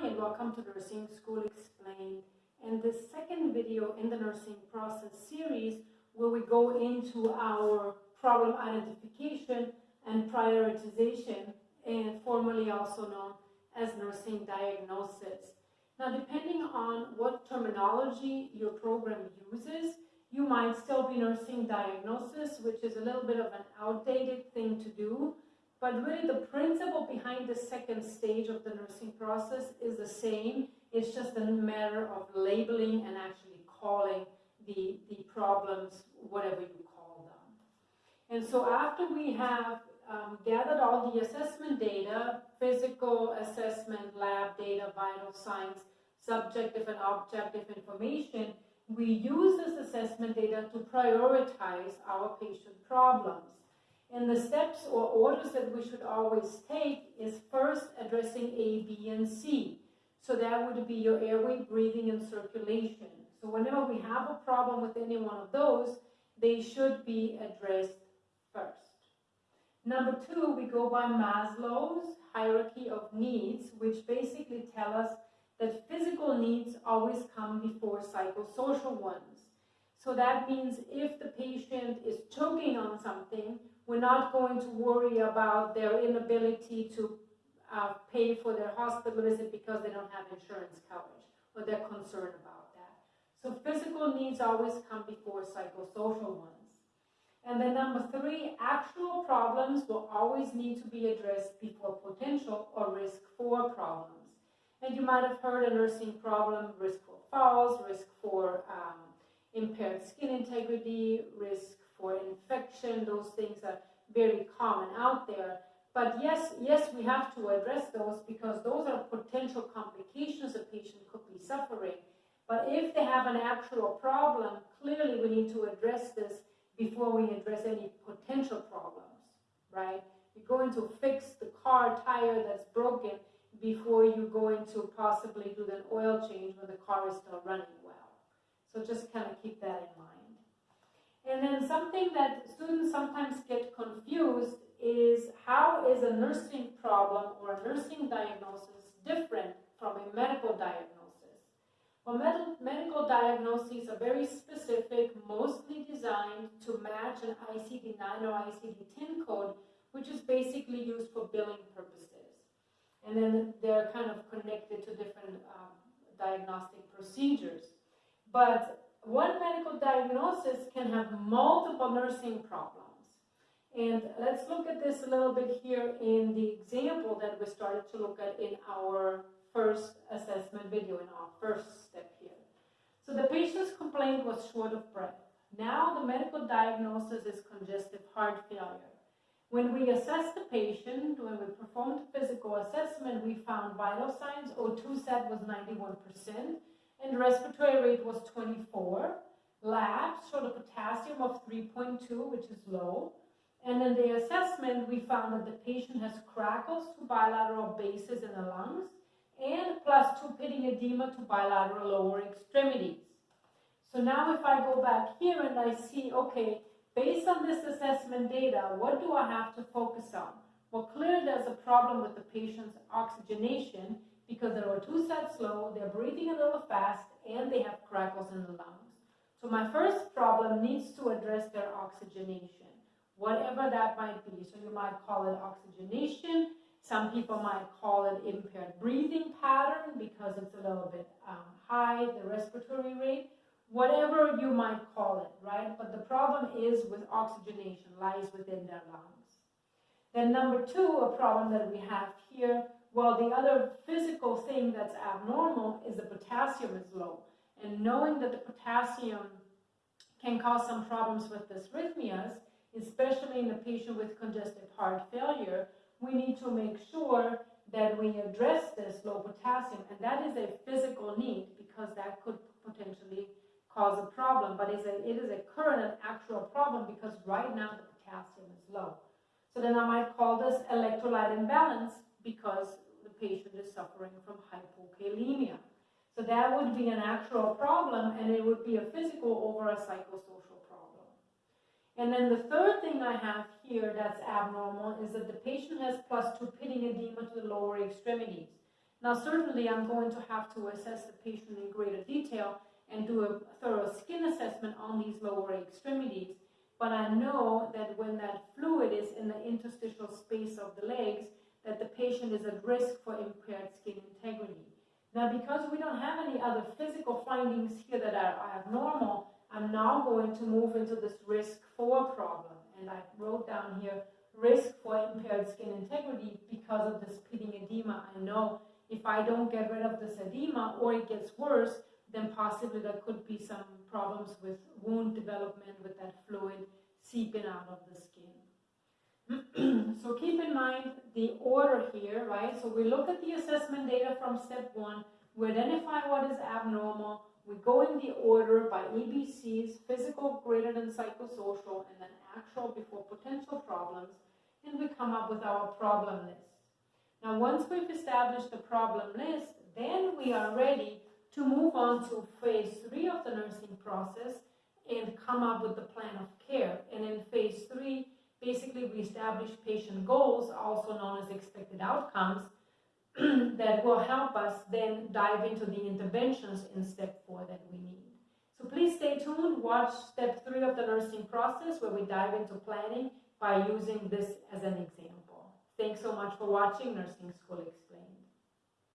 Hi and welcome to Nursing School Explained and the second video in the nursing process series where we go into our problem identification and prioritization eh, and formally also known as nursing diagnosis. Now depending on what terminology your program uses, you might still be nursing diagnosis, which is a little bit of an outdated thing to do, but really the principle behind the second stage of the nursing process is the same. It's just a matter of labeling and actually calling the, the problems whatever you call them. And so after we have um, gathered all the assessment data, physical assessment, lab data, vital signs, subjective and objective information, we use this assessment data to prioritize our patient problems. And the steps or orders that we should always take is first addressing A, B, and C. So that would be your airway, breathing, and circulation. So whenever we have a problem with any one of those, they should be addressed first. Number two, we go by Maslow's hierarchy of needs, which basically tell us that physical needs always come before psychosocial ones. So that means if the patient is choking on something, we're not going to worry about their inability to uh, pay for their hospital visit because they don't have insurance coverage or they're concerned about that. So physical needs always come before psychosocial ones. And then number three, actual problems will always need to be addressed before potential or risk for problems. And you might have heard a nursing problem, risk for falls, risk for um, impaired skin risk for infection, those things are very common out there. But yes, yes, we have to address those because those are potential complications a patient could be suffering. But if they have an actual problem, clearly we need to address this before we address any potential problems, right? You're going to fix the car tire that's broken before you go into possibly do an oil change when the car is still running well. So just kind of keep that in mind. And then something that students sometimes get confused is how is a nursing problem or a nursing diagnosis different from a medical diagnosis? Well, med medical diagnoses are very specific, mostly designed to match an ICD-9 or ICD-10 code, which is basically used for billing purposes. And then they're kind of connected to different um, diagnostic procedures. But one medical diagnosis can have multiple nursing problems. And let's look at this a little bit here in the example that we started to look at in our first assessment video, in our first step here. So the patient's complaint was short of breath. Now the medical diagnosis is congestive heart failure. When we assessed the patient, when we performed physical assessment, we found vital signs, O2 sat was 91%, and respiratory rate was 24. Labs showed a potassium of 3.2, which is low. And in the assessment, we found that the patient has crackles to bilateral bases in the lungs and plus two pitting edema to bilateral lower extremities. So now if I go back here and I see, okay, based on this assessment data, what do I have to focus on? Well, clearly there's a problem with the patient's oxygenation because their O2 sat slow, they're breathing a little fast, and they have crackles in the lungs. So my first problem needs to address their oxygenation, whatever that might be. So you might call it oxygenation. Some people might call it impaired breathing pattern because it's a little bit um, high, the respiratory rate. Whatever you might call it, right? But the problem is with oxygenation, lies within their lungs. Then number two, a problem that we have here well, the other physical thing that's abnormal is the potassium is low. And knowing that the potassium can cause some problems with dysrhythmias, especially in a patient with congestive heart failure, we need to make sure that we address this low potassium. And that is a physical need because that could potentially cause a problem. But it's a, it is a current and actual problem because right now the potassium is low. So then I might call this electrolyte imbalance because the patient is suffering from hypokalemia. So that would be an actual problem and it would be a physical over a psychosocial problem. And then the third thing I have here that's abnormal is that the patient has plus two pitting edema to the lower extremities. Now, certainly, I'm going to have to assess the patient in greater detail and do a thorough skin assessment on these lower extremities. But I know that when that fluid is in the interstitial space of the legs, that the patient is at risk for impaired skin integrity. Now, because we don't have any other physical findings here that are, abnormal, I'm now going to move into this risk for problem. And I wrote down here risk for impaired skin integrity because of this pitting edema. I know if I don't get rid of this edema or it gets worse, then possibly there could be some problems with wound development with that fluid seeping out of the skin. so keep in mind the order here, right? So we look at the assessment data from step one, we identify what is abnormal, we go in the order by ABCs, physical greater than psychosocial, and then actual before potential problems, and we come up with our problem list. Now, once we've established the problem list, then we are ready to move on to phase three of the nursing process and come up with the plan of care. And in phase three, basically we establish patient goals, also known as expected outcomes, that will help us then dive into the interventions in step four that we need. So please stay tuned, watch step three of the nursing process where we dive into planning by using this as an example. Thanks so much for watching Nursing School Explained.